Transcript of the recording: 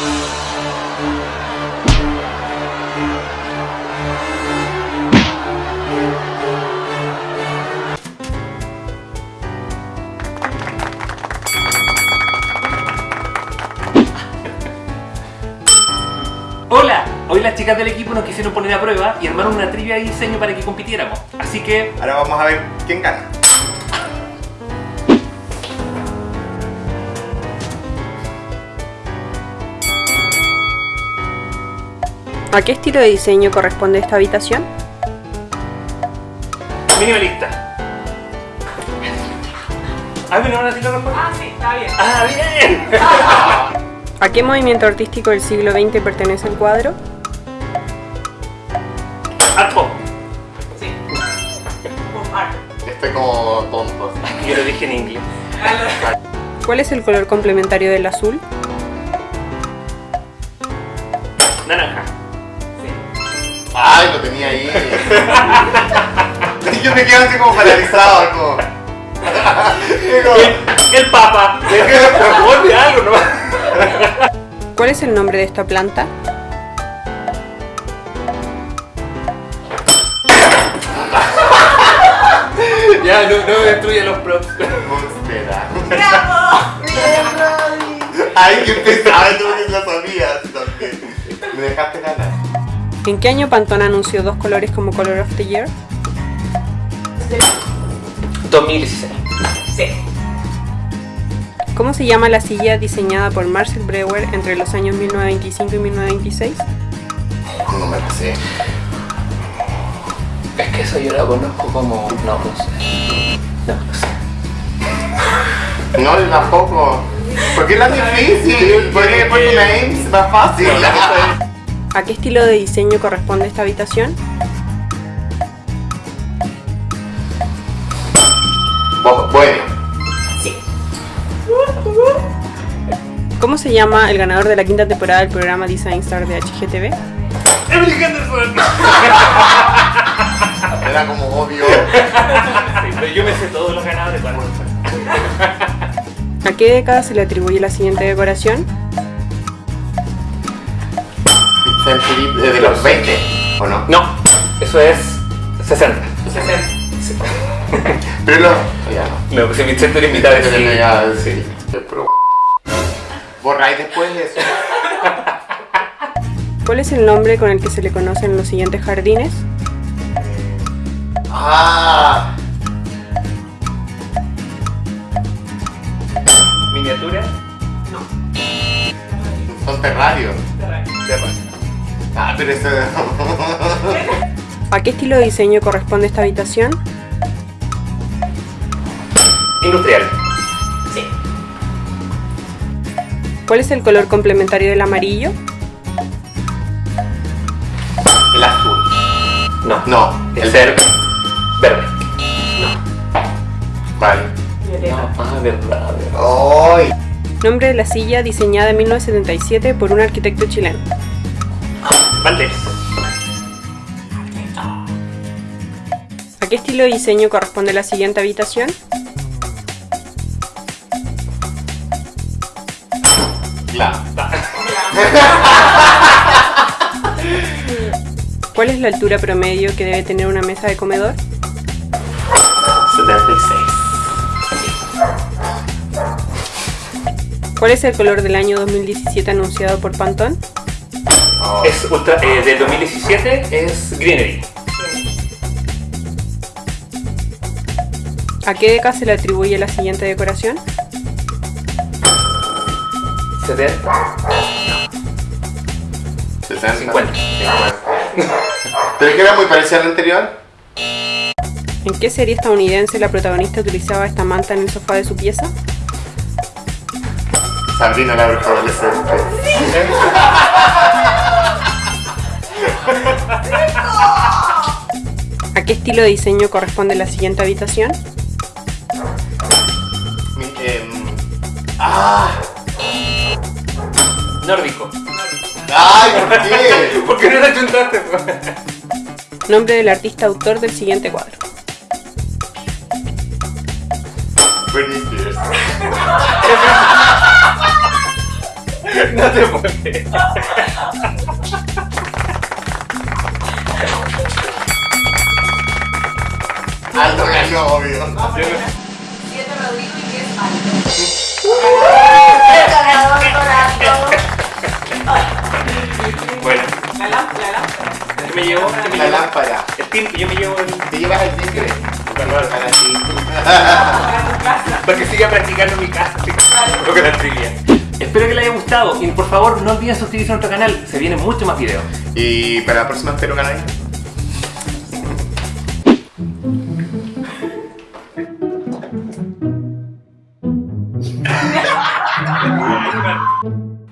Hola, hoy las chicas del equipo nos quisieron poner a prueba y armaron una trivia de diseño para que compitiéramos. Así que Ahora vamos a ver quién gana. ¿A qué estilo de diseño corresponde esta habitación? minimalista. ¿Has venido una tira Ah, sí, está bien. ¡Ah, bien! ¿A qué movimiento artístico del siglo XX pertenece el cuadro? ¡Arco! Sí. Pop art. Estoy como tonto. Yo lo dije en inglés. ¿Cuál es el color complementario del azul? Naranja. Ay, lo tenía ahí. Yo me quedo así como paralizado, como. Digo, El, el papa. Ponle algo nomás. ¿Cuál es el nombre de esta planta? Ya, no, no destruye los props. Monstera. ¡Bravo! Ay, qué pesado, tú que lo sabías también. Me dejaste ganar. ¿En qué año Pantone anunció dos colores como Color of the Year? 2016. Sí. ¿Cómo se llama la silla diseñada por Marcel Breuer entre los años 1925 y 1926? No me la sé. Es que eso yo lo conozco como. No, no sé. No, no sé. No, yo tampoco. ¿Por qué es tan difícil? ¿Por qué porque una Ames es más fácil? ¿A qué estilo de diseño corresponde esta habitación? Bueno, Sí. ¿Cómo se llama el ganador de la quinta temporada del programa Design Star de HGTV? Emily Henderson. era como obvio. Sí, pero yo me sé todos los ganadores. ¿A qué década se le atribuye la siguiente decoración? Century de los 20, ¿o no? No, eso es 60. 60. Pero lo. Ya no. No, pues en mi centro es mitad de ya, sí. Pero. Borráis después de eso. ¿Cuál es el nombre con el que se le conocen los siguientes jardines? Ah, Miniatura. son terrarios. Terra. Ah, pero eso. ¿A qué estilo de diseño corresponde esta habitación? Industrial. Sí. ¿Cuál es el color complementario del amarillo? El azul. No. No, El el ser verde. Vale. Violeta. Ah, verdad, verdad. ¡Ay! Nombre de la silla diseñada en 1977 por un arquitecto chileno. Valdés. ¿A qué estilo de diseño corresponde la siguiente habitación? ¿Cuál es la altura promedio que debe tener una mesa de comedor? 76. ¿Cuál es el color del año 2017 anunciado por Pantone? Oh, Es ultra, eh, del 2017 es Greenery. ¿A qué década se le atribuye la siguiente decoración? 70. 60. 50. ¿Pero es que era muy parecido al anterior? ¿En qué serie estadounidense la protagonista utilizaba esta manta en el sofá de su pieza? Sabrina la bruja adolescente. ¿A qué estilo de diseño corresponde la siguiente habitación? Em, ¡Ah! Nórdico. ¡Ay, por qué! ¿Por qué no la chuntaste? Nombre del artista autor del siguiente cuadro. Britney Spears. No te puedes. Alto ganó, obvio. Siete Rodrigo y diez Alto. Bueno, La lámpara, la lámpara. ¿qué me llevo? ¿Qué me La llevo? lámpara. El team, yo me llevo el... ¿Te llevas el tigre? Claro. Para ti. Para tu casa. Para que siga practicando en mi casa, la trivia. Espero que les haya gustado y por favor no olviden suscribirse a nuestro canal, se vienen muchos más videos. Y para la próxima espero ganar. Obrigado.